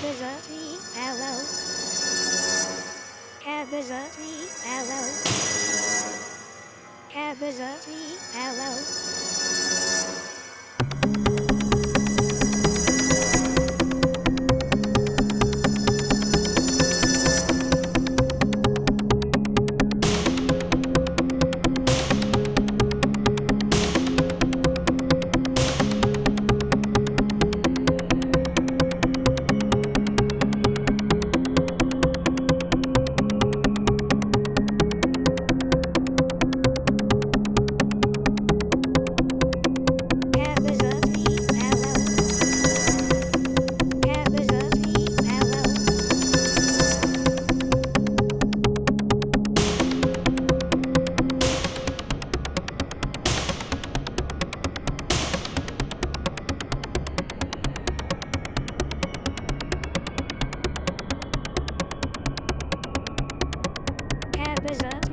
Cabazati, hello. Cabazati, hello. Cabazati, hello. Bye bye.